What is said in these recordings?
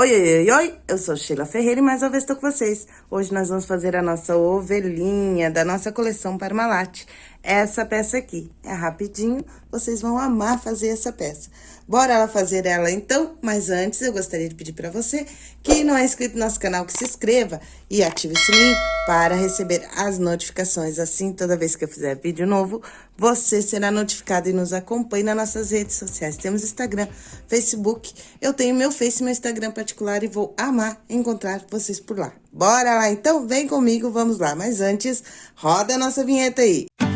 Oi, oi, oi, oi, eu sou Sheila Ferreira e mais uma vez estou com vocês. Hoje nós vamos fazer a nossa ovelhinha da nossa coleção Parmalat. Essa peça aqui é rapidinho, vocês vão amar fazer essa peça. Bora lá fazer ela então? Mas antes eu gostaria de pedir para você que não é inscrito no nosso canal que se inscreva e ative o sininho para receber as notificações. Assim, toda vez que eu fizer vídeo novo, você será notificado e nos acompanhe nas nossas redes sociais. Temos Instagram, Facebook, eu tenho meu Face e meu Instagram particular e vou amar encontrar vocês por lá. Bora lá então? Vem comigo, vamos lá. Mas antes, roda a nossa vinheta aí. Bora,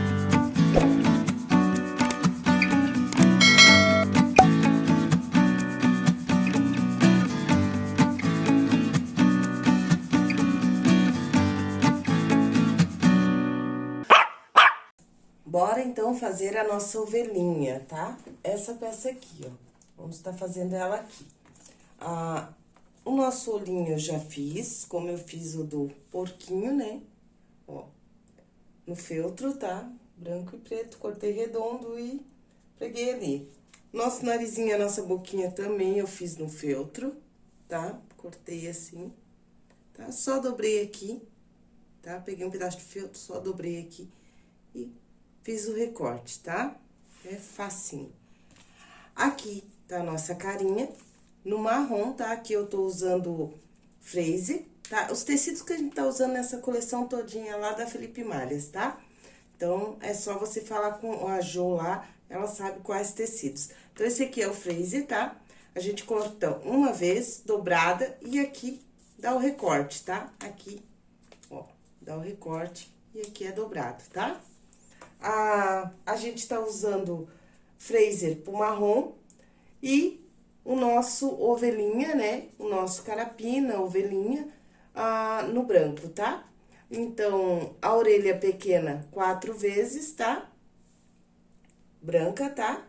então, fazer a nossa ovelhinha, tá? Essa peça aqui, ó. Vamos estar tá fazendo ela aqui. Ah, o nosso olhinho eu já fiz, como eu fiz o do porquinho, né? Ó, no feltro, tá? Branco e preto, cortei redondo e peguei ali. Nosso narizinho, a nossa boquinha também eu fiz no feltro, tá? Cortei assim, tá? Só dobrei aqui, tá? Peguei um pedaço de feltro, só dobrei aqui e fiz o recorte, tá? É facinho. Aqui tá a nossa carinha, no marrom, tá? Aqui eu tô usando Freeze, tá? Os tecidos que a gente tá usando nessa coleção todinha lá da Felipe Malhas, tá? Então, é só você falar com a Jo lá, ela sabe quais tecidos. Então, esse aqui é o Freeze, tá? A gente corta uma vez, dobrada, e aqui dá o recorte, tá? Aqui, ó, dá o recorte e aqui é dobrado, tá? A, a gente tá usando Fraser pro marrom e o nosso ovelhinha, né? O nosso carapina, ovelhinha, ah, no branco, tá? Então, a orelha pequena, quatro vezes, tá? Branca, tá?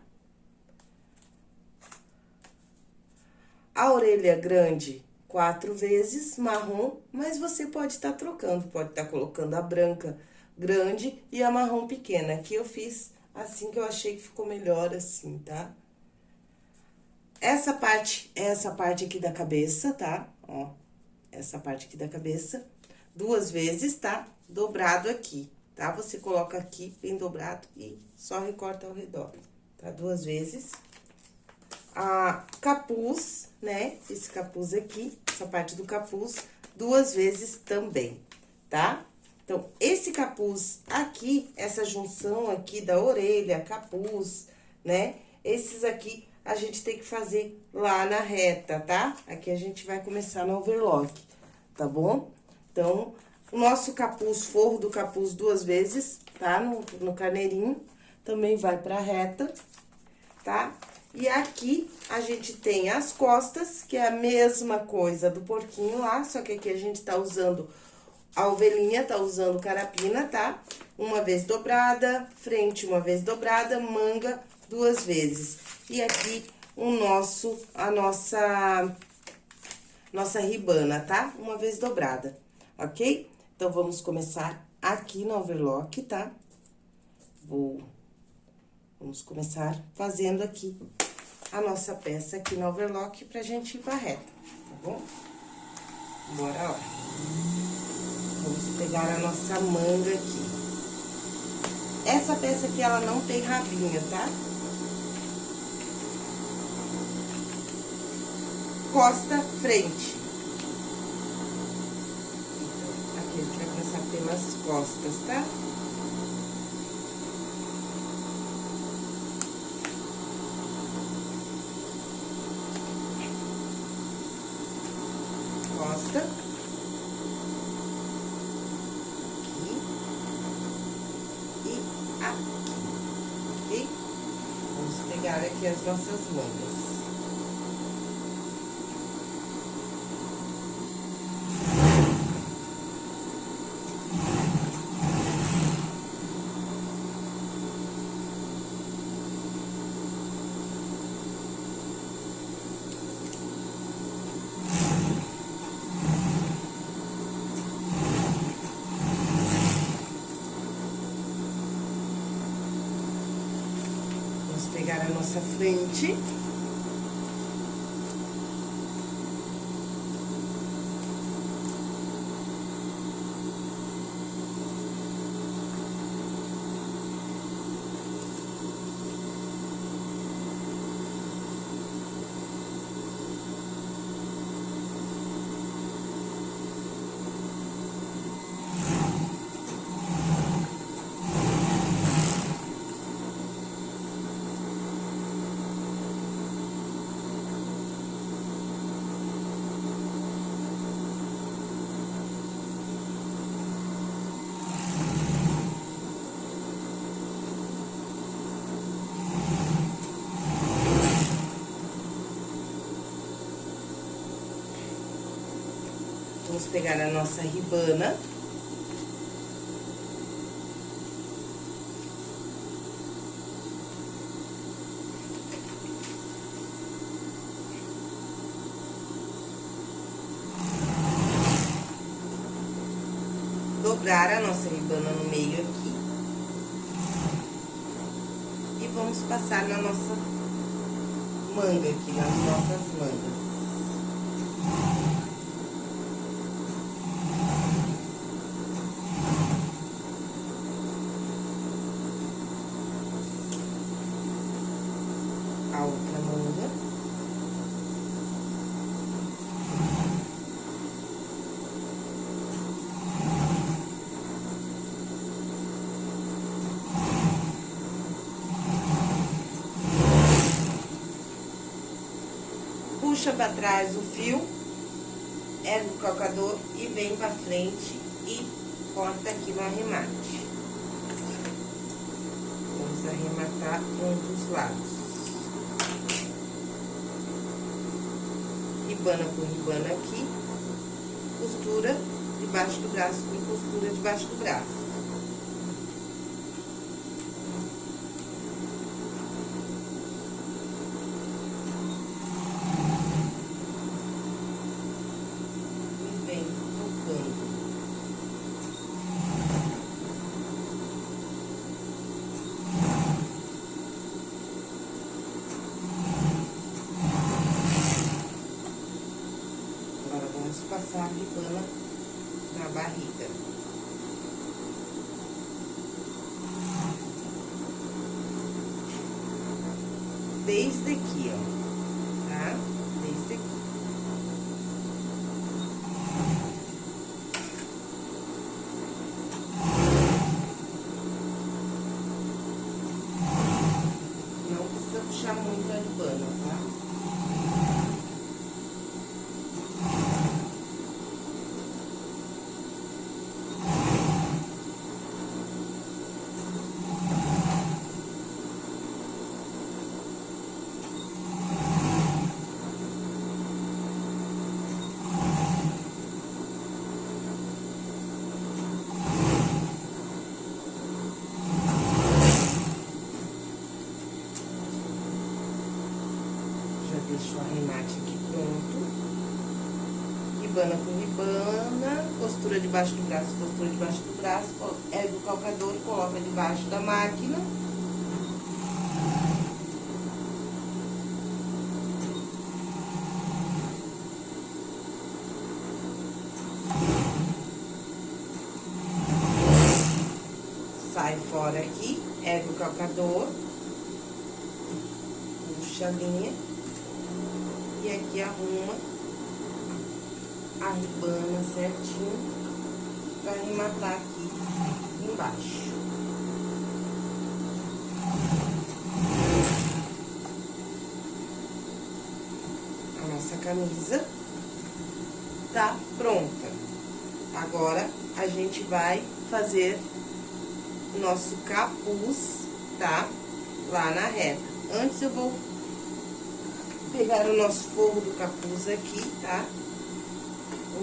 A orelha grande, quatro vezes, marrom, mas você pode estar tá trocando, pode estar tá colocando a branca grande e a marrom pequena. Aqui eu fiz assim que eu achei que ficou melhor assim, tá? Essa parte é essa parte aqui da cabeça, tá? Ó, essa parte aqui da cabeça, duas vezes, tá? Dobrado aqui, tá? Você coloca aqui bem dobrado e só recorta ao redor, tá? Duas vezes. A capuz, né? Esse capuz aqui, essa parte do capuz, duas vezes também, tá? Então, esse capuz aqui, essa junção aqui da orelha, capuz, né? Esses aqui a gente tem que fazer lá na reta, tá? Aqui a gente vai começar no overlock, tá bom? Então, o nosso capuz, forro do capuz duas vezes, tá? No, no carneirinho, também vai pra reta, tá? E aqui a gente tem as costas, que é a mesma coisa do porquinho lá, só que aqui a gente tá usando a ovelhinha tá usando carapina, tá? Uma vez dobrada, frente uma vez dobrada, manga duas vezes. E aqui o nosso, a nossa, nossa ribana, tá? Uma vez dobrada, ok? Então, vamos começar aqui no overlock, tá? Vou, vamos começar fazendo aqui a nossa peça aqui no overlock pra gente ir pra reta, tá bom? Bora lá. Vamos pegar a nossa manga aqui. Essa peça aqui, ela não tem rabinho, tá? Costa, frente. Então, aqui a gente vai começar pelas costas, tá? Pegar aqui as nossas mangas. pegar a nossa frente. Vamos pegar a nossa ribana. Dobrar a nossa ribana no meio aqui. E vamos passar na nossa manga aqui, nas nossas mangas. Puxa para trás o fio, ergue o calcador e vem para frente e corta aqui no arremate. Vamos arrematar um dos lados. Ribana por ribana aqui, costura debaixo do braço com costura debaixo do braço. passar a ribana na barriga. Desde aqui, ó, tá? Desde aqui. Não precisa puxar muito a ribana, tá? deixo o arremate aqui pronto. Ribana com ribana, costura debaixo do braço, costura debaixo do braço, ergue o calcador coloca debaixo da máquina. Sai fora aqui, ergue o calcador, puxa a linha. E aqui arruma a ribana certinho pra arrematar aqui embaixo. A nossa camisa tá pronta. Agora, a gente vai fazer o nosso capuz, tá? Lá na reta. Antes eu vou pegar o nosso forro do capuz aqui, tá?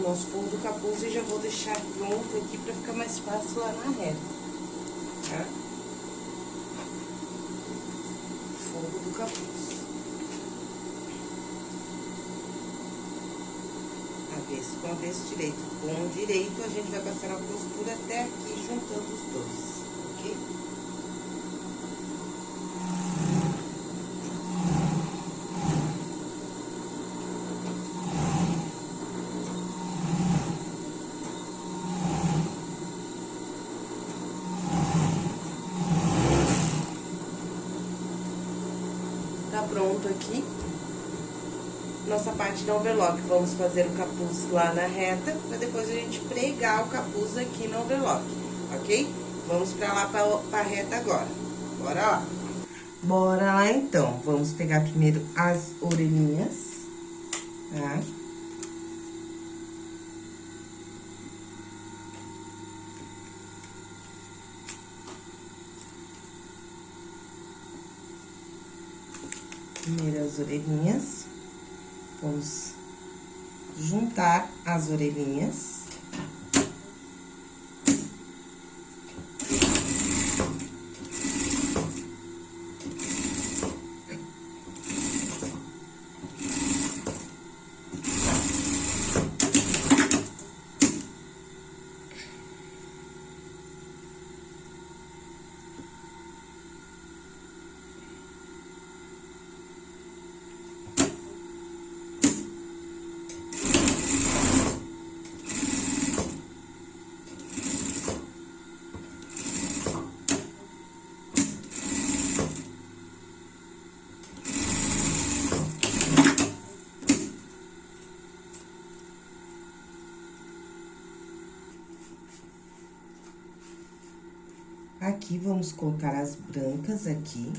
Nosso forro do capuz e já vou deixar pronto aqui pra ficar mais fácil lá na reta, tá? Forro do capuz. Avesso com avesso direito. Com direito, a gente vai passar a costura até aqui, juntando os dois, ok? Pronto aqui. Nossa parte do overlock. Vamos fazer o capuz lá na reta, pra depois a gente pregar o capuz aqui no overlock, ok? Vamos pra lá, pra, pra reta agora. Bora lá. Bora lá, então. Vamos pegar primeiro as orelhinhas, tá? Primeiro as orelhinhas. Vamos juntar as orelhinhas. Aqui, vamos colocar as brancas aqui.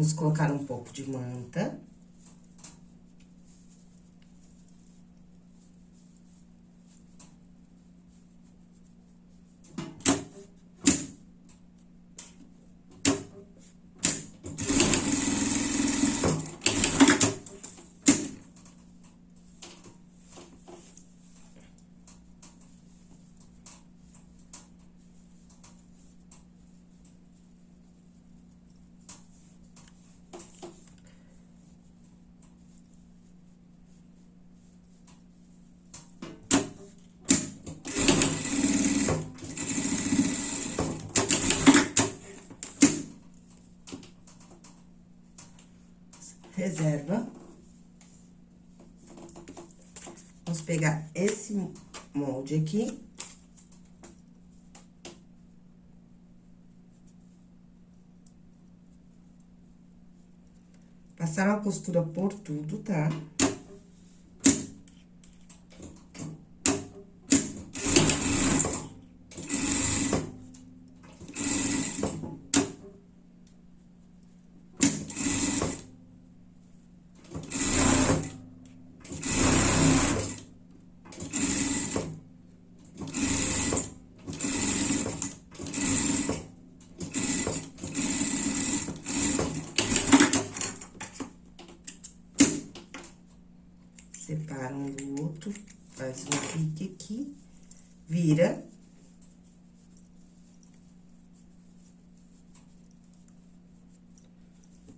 Vamos colocar um pouco de manta. Reserva. Vamos pegar esse molde aqui. Passar uma costura por tudo, tá? Tá? separa um do outro, faz um pique aqui, vira.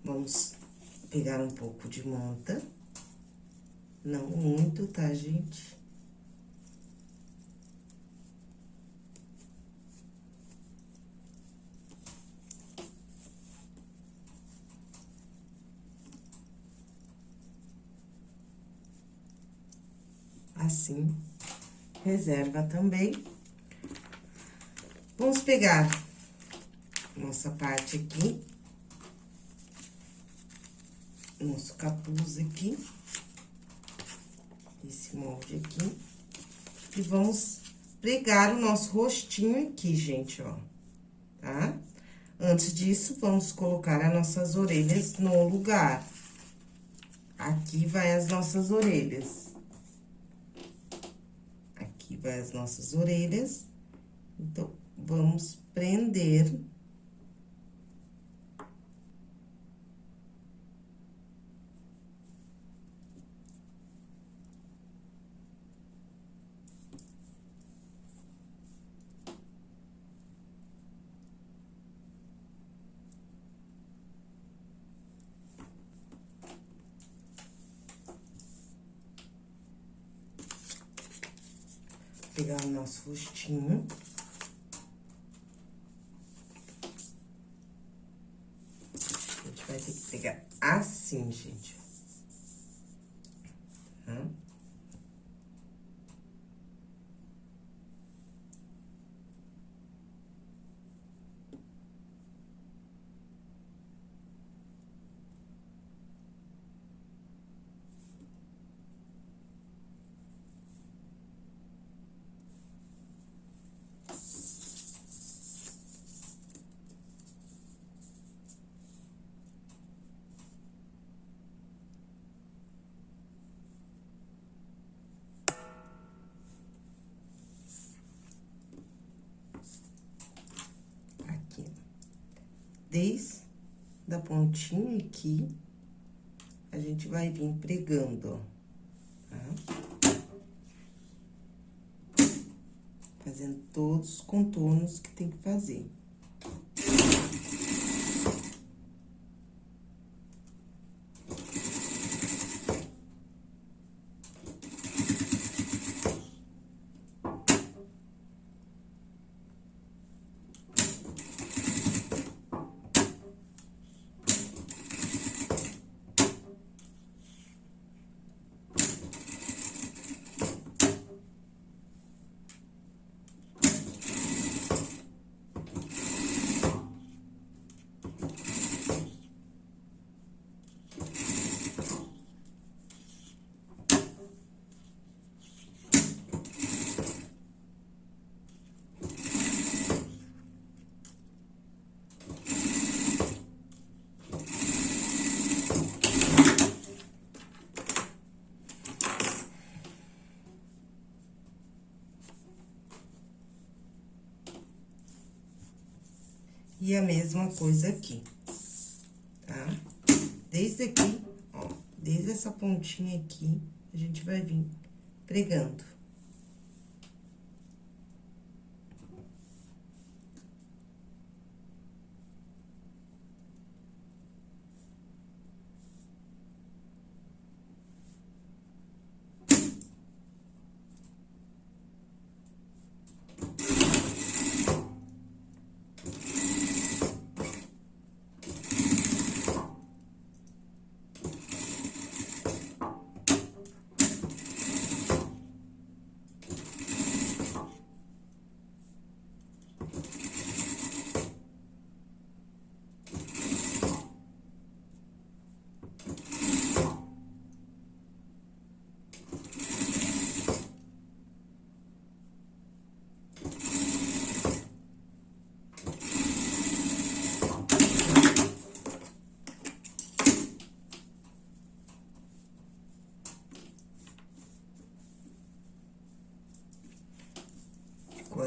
Vamos pegar um pouco de manta, não muito, tá, gente? assim, reserva também. Vamos pegar nossa parte aqui, nosso capuz aqui, esse molde aqui, e vamos pregar o nosso rostinho aqui, gente, ó, tá? Antes disso, vamos colocar as nossas orelhas no lugar. Aqui vai as nossas orelhas as nossas orelhas. Então, vamos prender pegar o nosso rostinho. A gente vai ter que pegar assim, gente. Desde da pontinha aqui, a gente vai vir pregando, ó, tá? Fazendo todos os contornos que tem que fazer. E a mesma coisa aqui, tá? Desde aqui, ó, desde essa pontinha aqui, a gente vai vir pregando.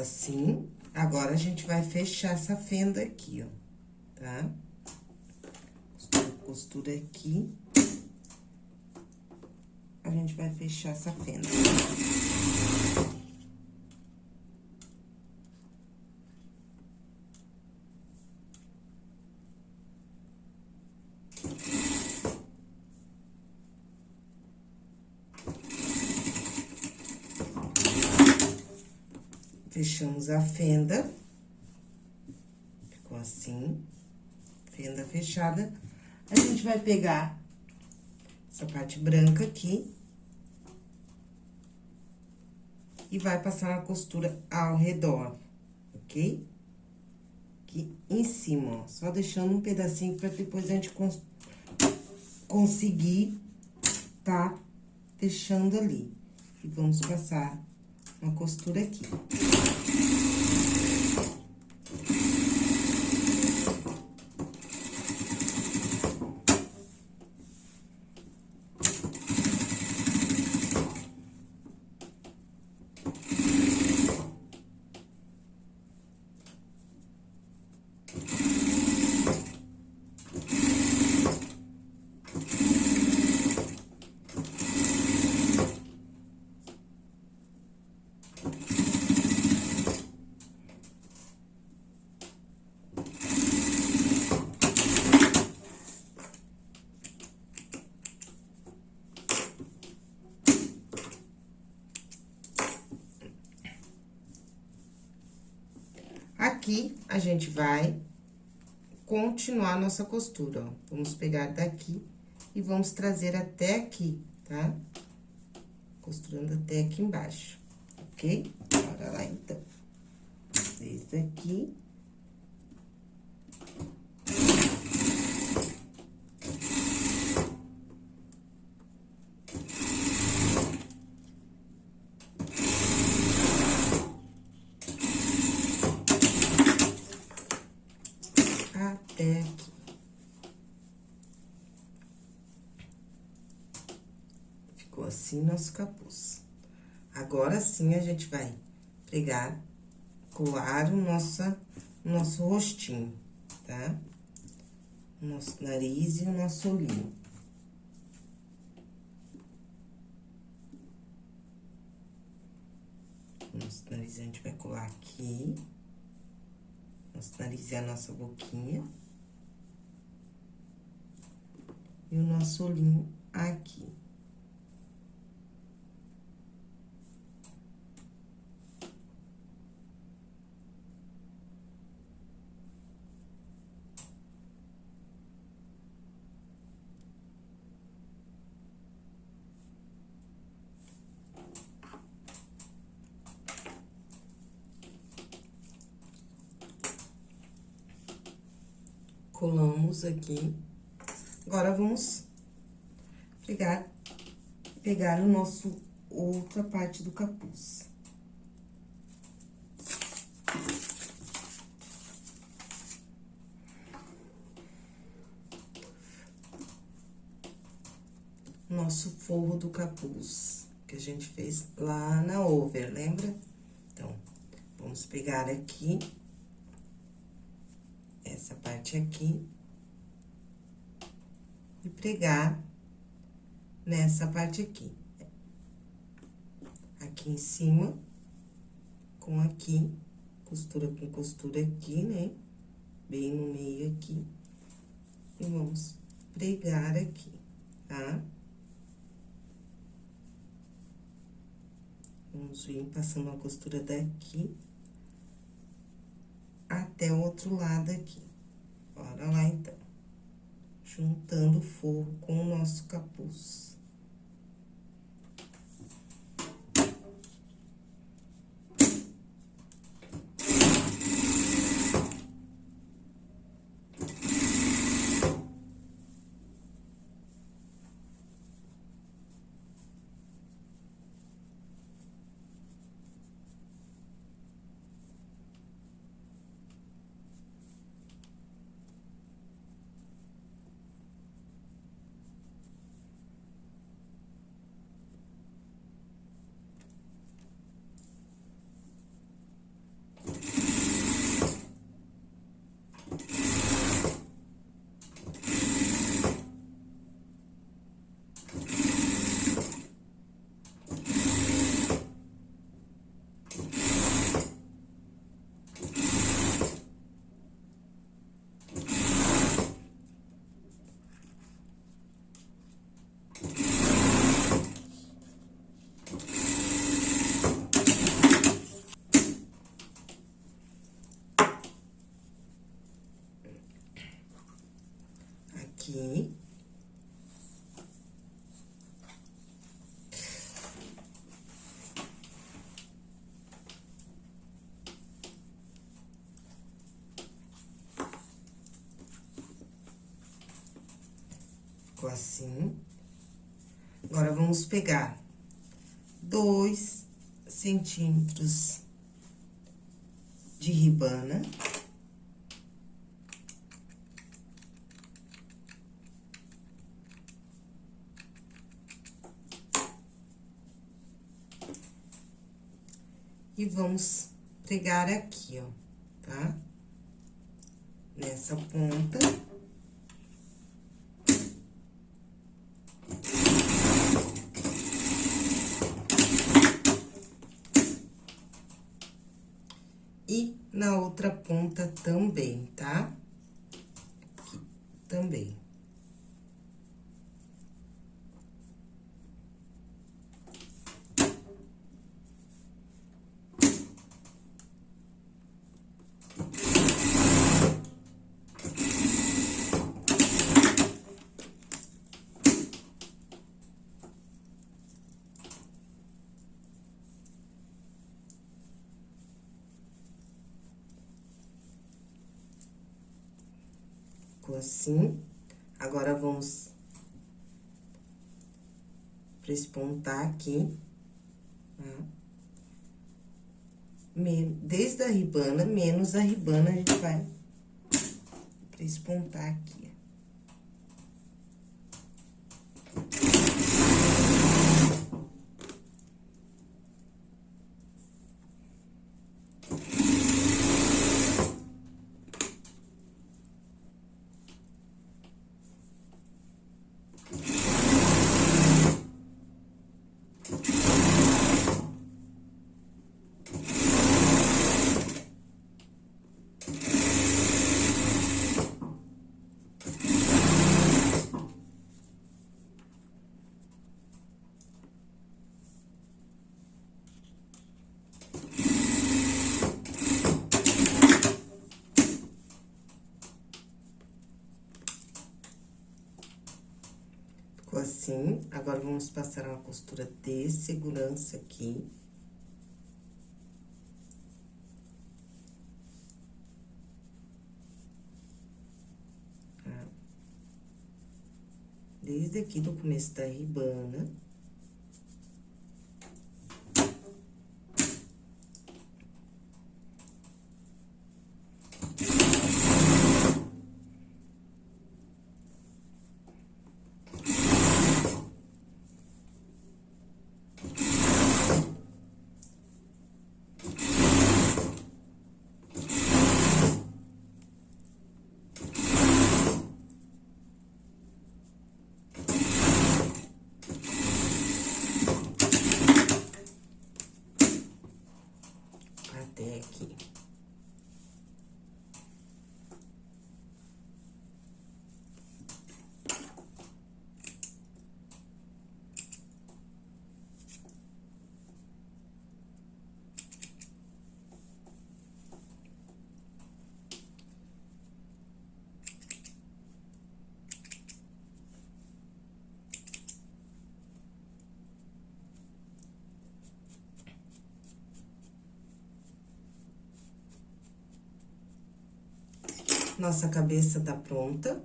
Assim. Agora, a gente vai fechar essa fenda aqui, ó, tá? Costura, aqui. A gente vai fechar essa fenda. Fechamos a fenda. Ficou assim. Fenda fechada. A gente vai pegar essa parte branca aqui. E vai passar uma costura ao redor, ok? Aqui em cima, ó. Só deixando um pedacinho pra depois a gente cons conseguir tá fechando ali. E vamos passar uma costura aqui. Aqui, a gente vai continuar nossa costura, ó. Vamos pegar daqui e vamos trazer até aqui, tá? Costurando até aqui embaixo, ok? Bora lá, então. Desde aqui assim nosso capuz. Agora sim, a gente vai pregar, colar o nosso, nosso rostinho, tá? o nosso nariz e o nosso olhinho. Nosso nariz a gente vai colar aqui. Nosso nariz é a nossa boquinha. E o nosso olhinho aqui. Aqui. Agora, vamos pegar, pegar o nosso outra parte do capuz. Nosso forro do capuz, que a gente fez lá na over, lembra? Então, vamos pegar aqui essa parte aqui e pregar nessa parte aqui. Aqui em cima, com aqui, costura com costura aqui, né? Bem no meio aqui. E vamos pregar aqui, tá? Vamos vir passando a costura daqui até o outro lado aqui. Bora lá, então. Juntando o forro com o nosso capuz. Ficou assim. Agora, vamos pegar dois centímetros de ribana. E vamos pregar aqui, ó, tá? Nessa ponta. E na outra ponta também, tá? Aqui, também. Ficou assim. Agora, vamos prespontar aqui, tá? Desde a ribana, menos a ribana, a gente vai prespontar aqui. Assim. Agora, vamos passar uma costura de segurança aqui. Tá? Desde aqui do começo da ribana. Nossa cabeça tá pronta.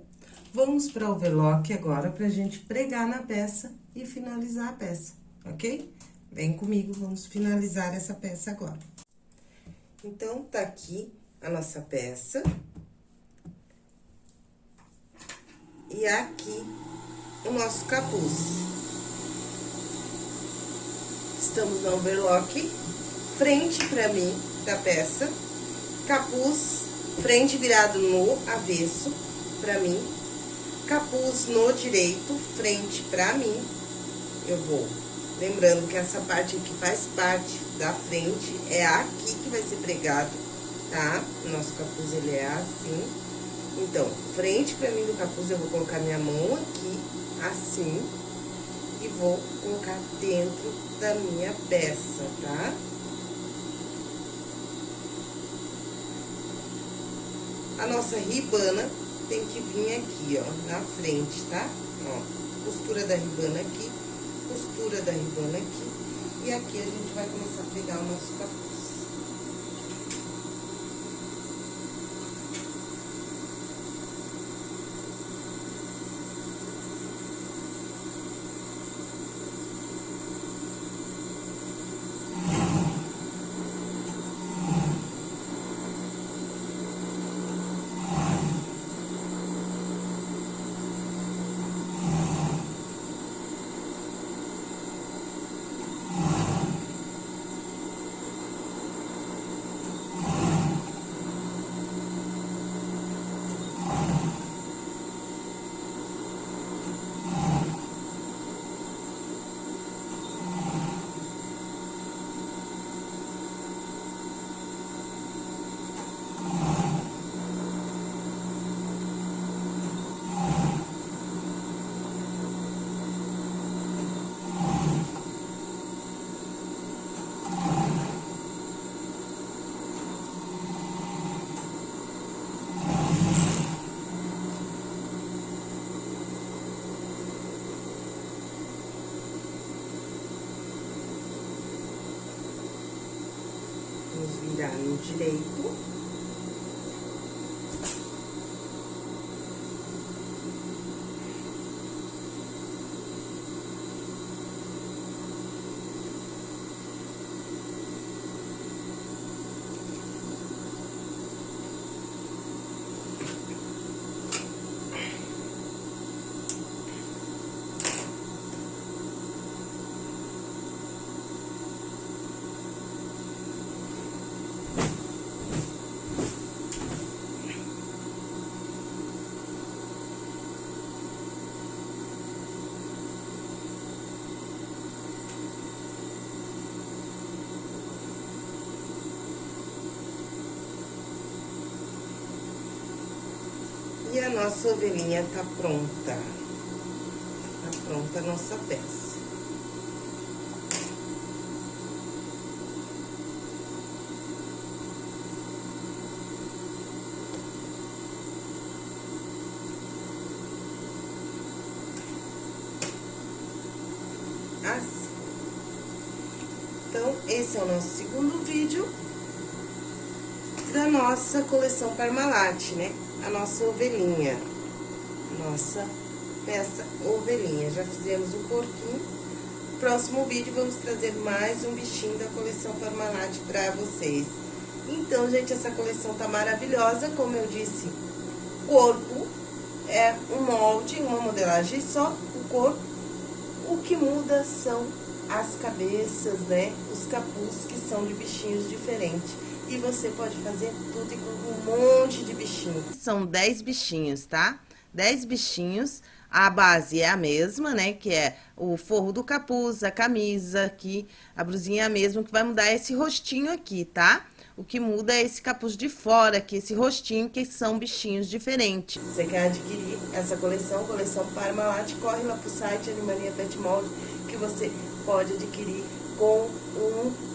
Vamos para o overlock agora, pra gente pregar na peça e finalizar a peça, ok? Vem comigo, vamos finalizar essa peça agora. Então, tá aqui a nossa peça. E aqui o nosso capuz. Estamos no overlock, frente pra mim da peça, capuz frente virado no avesso pra mim, capuz no direito, frente pra mim, eu vou. Lembrando que essa parte aqui faz parte da frente, é aqui que vai ser pregado, tá? Nosso capuz, ele é assim. Então, frente pra mim do capuz, eu vou colocar minha mão aqui, assim, e vou colocar dentro da minha peça, tá? A nossa ribana tem que vir aqui, ó, na frente, tá? Ó, costura da ribana aqui, costura da ribana aqui. E aqui a gente vai começar a pegar o nosso capuz. today. E a nossa ovelhinha tá pronta. Tá pronta a nossa peça. Assim. Então, esse é o nosso segundo vídeo da nossa coleção Parmalat, né? A nossa ovelhinha. Nossa peça ovelhinha. Já fizemos um porquinho. Próximo vídeo vamos trazer mais um bichinho da coleção Parmalat pra vocês. Então, gente, essa coleção tá maravilhosa, como eu disse, corpo é um molde, uma modelagem só, o corpo. O que muda são as cabeças, né? Os capuz que são de bichinhos diferentes. E você pode fazer tudo com um monte de bichinhos. São 10 bichinhos, tá? 10 bichinhos. A base é a mesma, né? Que é o forro do capuz, a camisa aqui, a blusinha é a mesma, que vai mudar esse rostinho aqui, tá? O que muda é esse capuz de fora aqui, esse rostinho, que são bichinhos diferentes. Você quer adquirir essa coleção, coleção Parmalat, corre lá pro site Animania Pet Mold, que você pode adquirir com um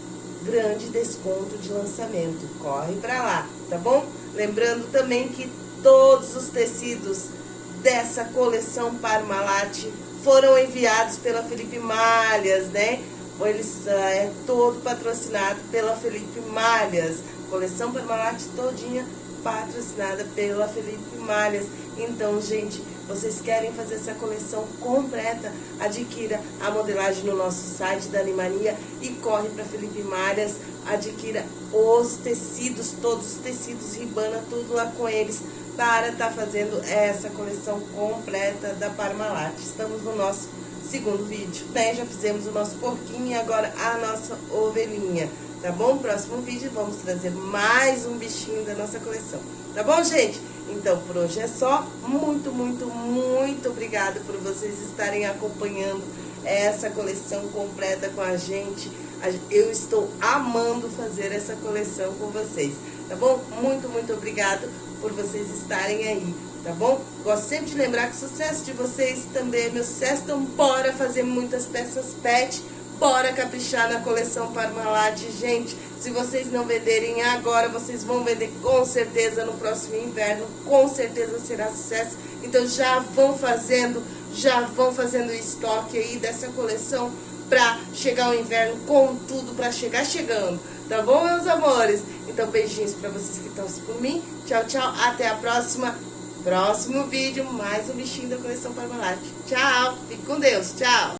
grande desconto de lançamento. Corre pra lá, tá bom? Lembrando também que todos os tecidos dessa coleção Parmalat foram enviados pela Felipe Malhas, né? Eles é todo patrocinado pela Felipe Malhas. Coleção Parmalat todinha patrocinada pela Felipe Malhas. Então, gente, vocês querem fazer essa coleção completa? Adquira a modelagem no nosso site da Animania e corre para Felipe Malhas. Adquira os tecidos, todos os tecidos, ribana, tudo lá com eles para estar tá fazendo essa coleção completa da Parmalat. Estamos no nosso segundo vídeo, né? Já fizemos o nosso porquinho e agora a nossa ovelhinha, tá bom? Próximo vídeo vamos trazer mais um bichinho da nossa coleção, tá bom, gente? Então, por hoje é só. Muito, muito, muito obrigada por vocês estarem acompanhando essa coleção completa com a gente. Eu estou amando fazer essa coleção com vocês, tá bom? Muito, muito obrigado por vocês estarem aí tá bom? Gosto sempre de lembrar que o sucesso de vocês também é meu sucesso, então bora fazer muitas peças pet, bora caprichar na coleção Parmalat, gente. Se vocês não venderem agora, vocês vão vender com certeza no próximo inverno, com certeza será sucesso. Então já vão fazendo, já vão fazendo estoque aí dessa coleção pra chegar o inverno com tudo pra chegar chegando, tá bom, meus amores? Então beijinhos pra vocês que estão por mim. Tchau, tchau, até a próxima. Próximo vídeo, mais um bichinho da coleção Parmalat. Tchau, fique com Deus, tchau.